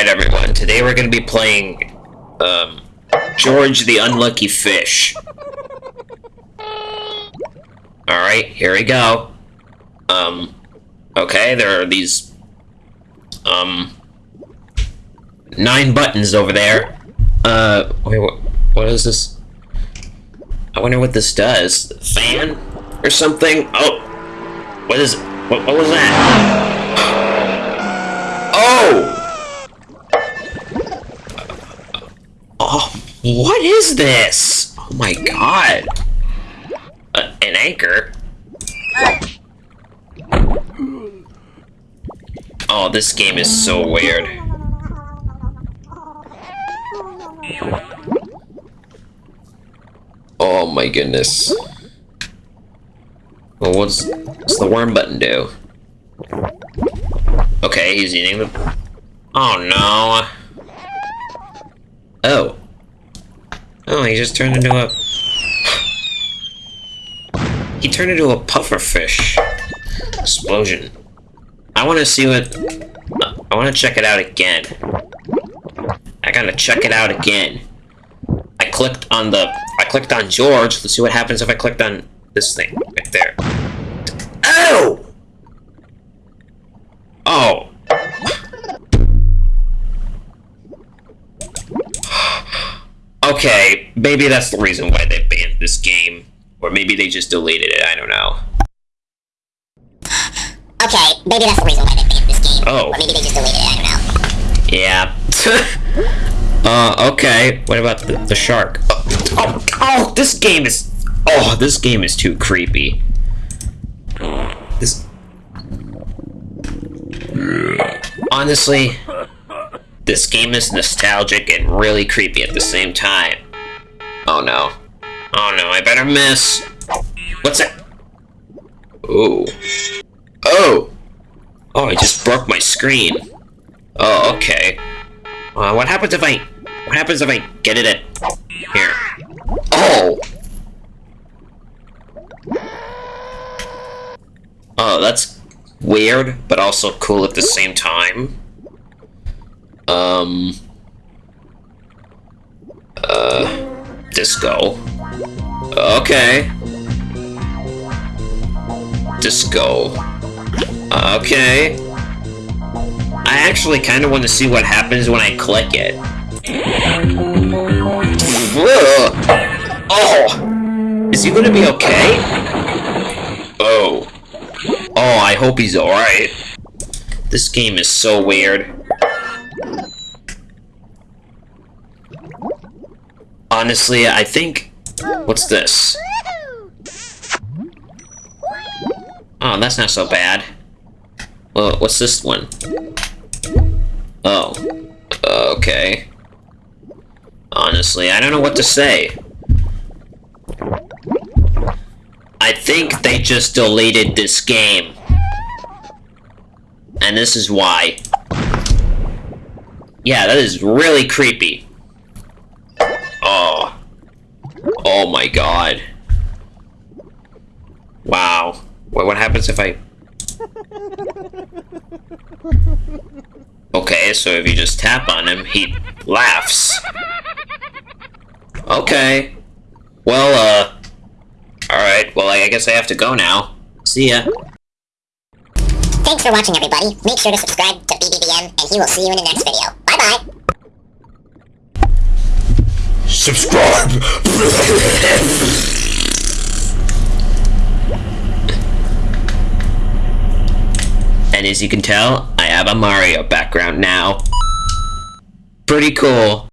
Alright, everyone. Today we're going to be playing, um, George the Unlucky Fish. Alright, here we go. Um, okay, there are these, um, nine buttons over there. Uh, wait, what, what is this? I wonder what this does. Fan? Or something? Oh! What is? What, what was that? Oh! Oh, what is this? Oh my god. Uh, an anchor? Oh, this game is so weird. Oh my goodness. Well, what's, what's the worm button do? Okay, he's eating the... Oh no. Oh. Oh, he just turned into a... He turned into a puffer fish. Explosion. I want to see what... I want to check it out again. I gotta check it out again. I clicked on the... I clicked on George. Let's see what happens if I clicked on this thing right there. Oh! Oh. Okay, maybe that's the reason why they banned this game. Or maybe they just deleted it, I don't know. Okay, maybe that's the reason why they banned this game. Oh. Or maybe they just deleted it, I don't know. Yeah. uh, okay. What about the, the shark? Oh, oh, oh, this game is... Oh, this game is too creepy. This... Honestly, this game is nostalgic and really creepy at the same time. Oh no. Oh no, I better miss. What's that? Ooh. Oh! Oh, I just broke my screen. Oh, okay. Uh, what happens if I... What happens if I get it at... Here. Oh! Oh, that's weird, but also cool at the same time. Um... Uh... Disco. Okay. Disco. Okay. I actually kind of want to see what happens when I click it. Oh! Is he gonna be okay? Oh. Oh, I hope he's alright. This game is so weird. Honestly, I think... What's this? Oh, that's not so bad. Well, what's this one? Oh. Okay. Honestly, I don't know what to say. I think they just deleted this game. And this is why. Yeah, that is really creepy. Oh. Oh my god. Wow. What, what happens if I... Okay, so if you just tap on him, he laughs. Okay. Well, uh... Alright, well, I guess I have to go now. See ya. Thanks for watching, everybody. Make sure to subscribe to BBBM, and he will see you in the next video. Bye-bye! Subscribe! and as you can tell, I have a Mario background now. Pretty cool.